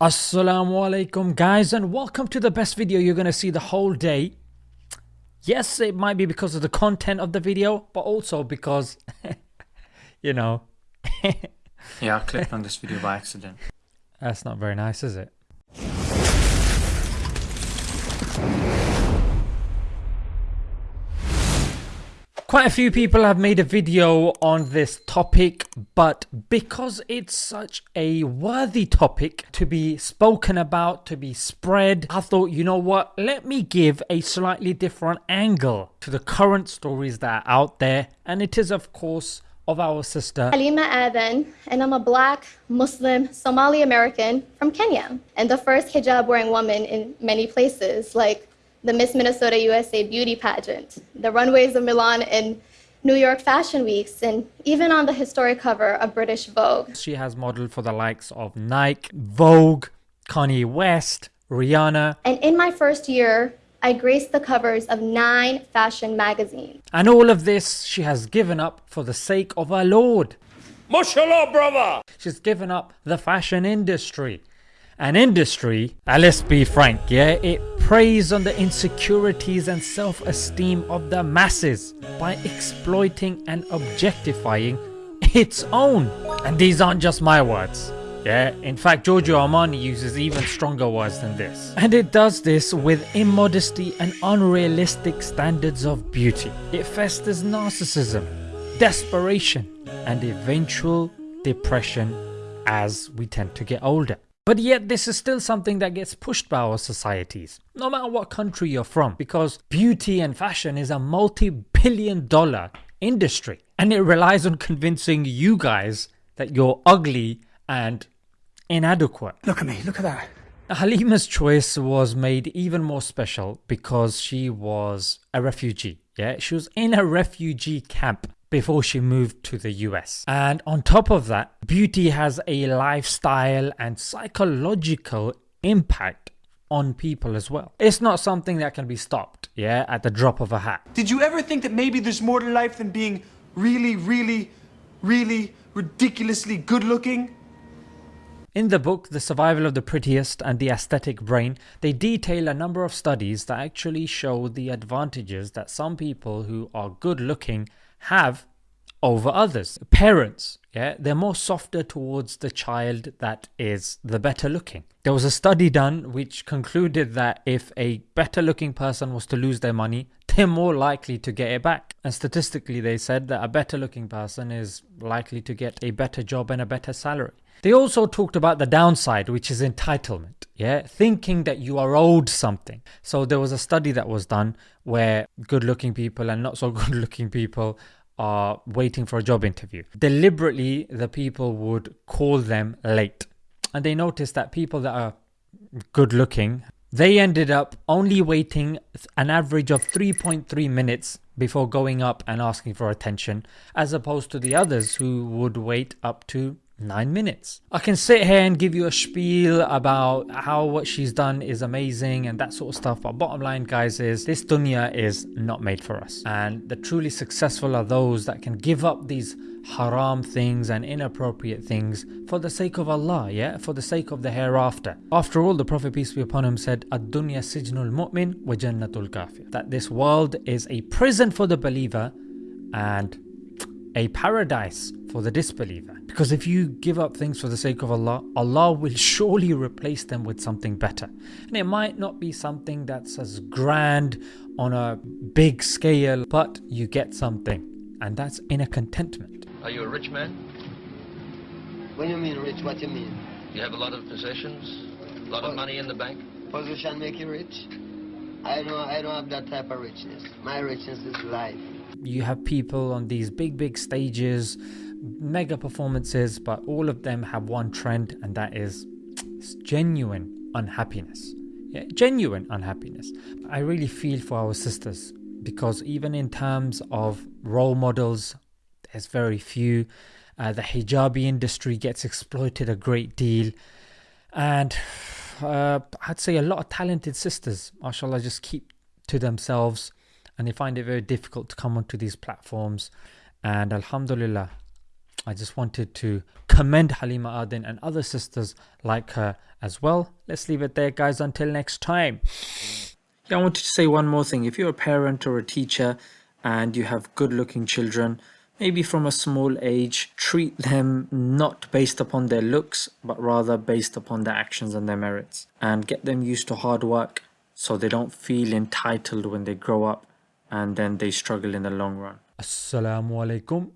Assalamu alaikum guys and welcome to the best video you're going to see the whole day. Yes, it might be because of the content of the video, but also because, you know. yeah, I clicked on this video by accident. That's not very nice, is it? Quite a few people have made a video on this topic, but because it's such a worthy topic to be spoken about, to be spread, I thought, you know what, let me give a slightly different angle to the current stories that are out there. And it is, of course, of our sister Halima Aden, and I'm a black Muslim Somali American from Kenya, and the first hijab wearing woman in many places like the Miss Minnesota USA beauty pageant, the runways of Milan and New York Fashion Weeks, and even on the historic cover of British Vogue. She has modeled for the likes of Nike, Vogue, Kanye West, Rihanna. And in my first year, I graced the covers of nine fashion magazines. And all of this she has given up for the sake of our Lord. MashaAllah, brother! She's given up the fashion industry an industry, let's be frank, yeah, it preys on the insecurities and self-esteem of the masses by exploiting and objectifying its own. And these aren't just my words. Yeah, in fact Giorgio Armani uses even stronger words than this. And it does this with immodesty and unrealistic standards of beauty. It festers narcissism, desperation and eventual depression as we tend to get older. But yet this is still something that gets pushed by our societies, no matter what country you're from, because beauty and fashion is a multi-billion dollar industry and it relies on convincing you guys that you're ugly and inadequate. Look at me, look at that. Halima's choice was made even more special because she was a refugee. Yeah, she was in a refugee camp before she moved to the US. And on top of that, beauty has a lifestyle and psychological impact on people as well. It's not something that can be stopped, yeah, at the drop of a hat. Did you ever think that maybe there's more to life than being really, really, really ridiculously good looking? In the book, The Survival of the Prettiest and the Aesthetic Brain, they detail a number of studies that actually show the advantages that some people who are good looking have over others. Parents, yeah, they're more softer towards the child that is the better looking. There was a study done which concluded that if a better looking person was to lose their money, they're more likely to get it back. And statistically, they said that a better looking person is likely to get a better job and a better salary. They also talked about the downside, which is entitlement. Yeah, thinking that you are owed something. So there was a study that was done where good looking people and not so good looking people are waiting for a job interview. Deliberately, the people would call them late. And they noticed that people that are good looking, they ended up only waiting an average of 3.3 minutes before going up and asking for attention, as opposed to the others who would wait up to 9 minutes. I can sit here and give you a spiel about how what she's done is amazing and that sort of stuff but bottom line guys is this dunya is not made for us and the truly successful are those that can give up these haram things and inappropriate things for the sake of Allah yeah for the sake of the hereafter. After all the Prophet peace be upon him said ad-dunya sijnul mu'min wa jannatul kafir that this world is a prison for the believer and a paradise for the disbeliever. Because if you give up things for the sake of Allah, Allah will surely replace them with something better. And it might not be something that's as grand on a big scale, but you get something. And that's inner contentment. Are you a rich man? When you mean rich, what do you mean? You have a lot of possessions? A lot of money in the bank? Position make you rich? I don't, I don't have that type of richness. My richness is life. You have people on these big, big stages mega performances, but all of them have one trend, and that is genuine unhappiness. Yeah, genuine unhappiness. I really feel for our sisters because even in terms of role models, there's very few. Uh, the hijabi industry gets exploited a great deal, and uh, I'd say a lot of talented sisters, mashallah, just keep to themselves and they find it very difficult to come onto these platforms. And Alhamdulillah, I just wanted to commend Halima Aden and other sisters like her as well. Let's leave it there, guys. Until next time. Yeah, I wanted to say one more thing. If you're a parent or a teacher and you have good looking children, maybe from a small age, treat them not based upon their looks, but rather based upon their actions and their merits. And get them used to hard work so they don't feel entitled when they grow up and then they struggle in the long run. Assalamu alaikum